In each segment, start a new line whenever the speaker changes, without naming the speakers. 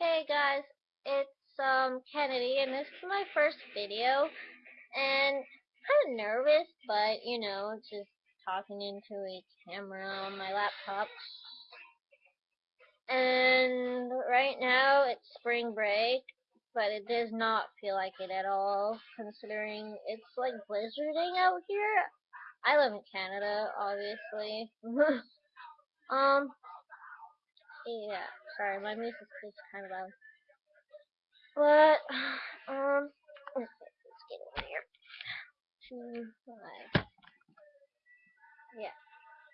Hey guys, it's um Kennedy and this is my first video and kind of nervous but you know just talking into a camera on my laptop. And right now it's spring break but it does not feel like it at all considering it's like blizzarding out here. I live in Canada obviously. Um yeah sorry my music is kind of loud but, um, let's get over here. Two, five. Yeah.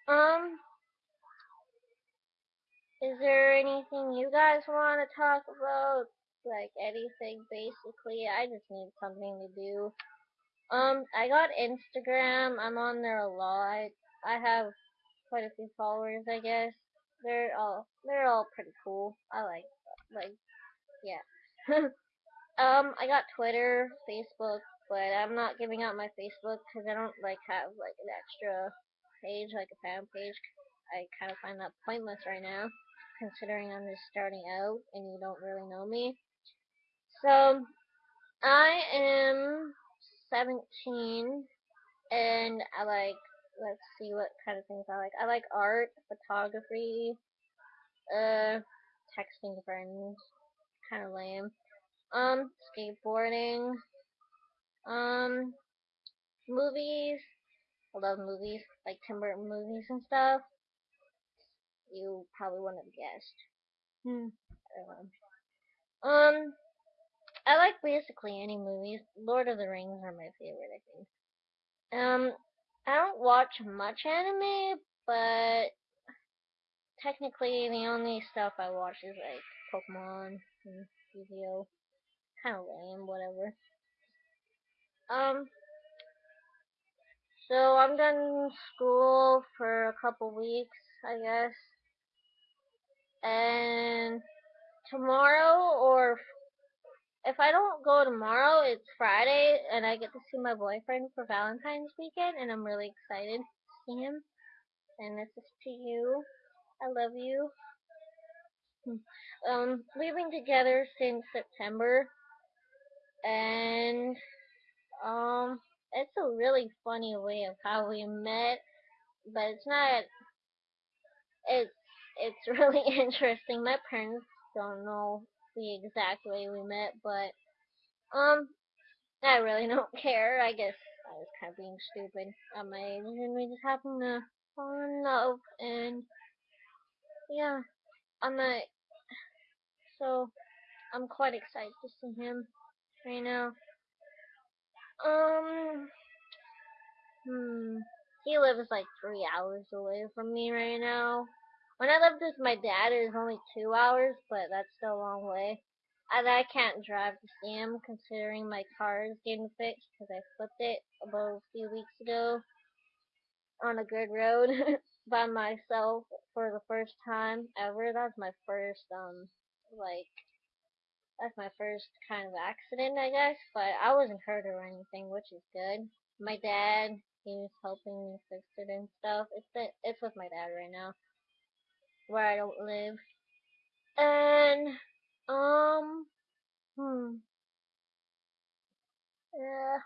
Um, is there anything you guys want to talk about? Like anything, basically. I just need something to do. Um, I got Instagram. I'm on there a lot. I have quite a few followers, I guess. They're all they're all pretty cool. I like like yeah. Um, I got Twitter, Facebook, but I'm not giving out my Facebook because I don't like have like an extra page, like a fan page. I kind of find that pointless right now, considering I'm just starting out and you don't really know me. So, I am 17 and I like, let's see what kind of things I like. I like art, photography, uh, texting friends, kind of lame um, skateboarding, um, movies. I love movies, like Tim Burton movies and stuff. You probably wouldn't have guessed. Hmm. Um, I like basically any movies. Lord of the Rings are my favorite, I think. Um, I don't watch much anime, but technically the only stuff I watch is like Pokemon and Yu-Gi-Oh! kind of lame, whatever. Um, so I'm done school for a couple weeks, I guess. And tomorrow, or if I don't go tomorrow, it's Friday, and I get to see my boyfriend for Valentine's weekend, and I'm really excited to see him. And this is to you. I love you. Um, we've been together since September, and um, it's a really funny way of how we met, but it's not. It's it's really interesting. My parents don't know the exact way we met, but um, I really don't care. I guess I was kind of being stupid at my age, and we just happened to fall in love, and yeah, I'm not. So I'm quite excited to see him right now. Um, hmm, he lives like three hours away from me right now. When I lived with my dad, it was only two hours, but that's still a long way. And I can't drive to see him, considering my car is getting fixed because I flipped it about a few weeks ago on a good road by myself for the first time ever. That's my first, um, like, that's my first kind of accident, I guess, but I wasn't hurt or anything, which is good. My dad, he was helping me fix it and stuff. It's it's with my dad right now, where I don't live. And um, hmm, yeah,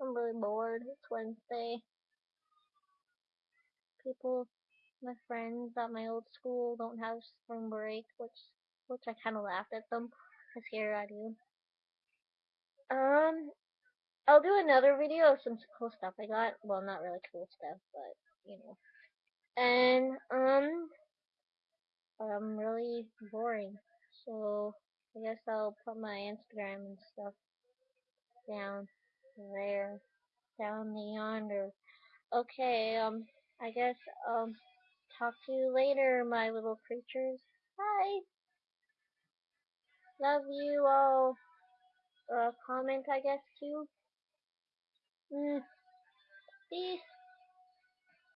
I'm really bored. It's Wednesday. People, my friends at my old school don't have spring break, which which I kind of laughed at them, cause here I do. Um, I'll do another video of some cool stuff I got. Well, not really cool stuff, but you know. And um, I'm really boring, so I guess I'll put my Instagram and stuff down there, down the yonder. Okay, um, I guess um, talk to you later, my little creatures. Bye. Love you all. Uh, comment, I guess, too. Mm. Peace.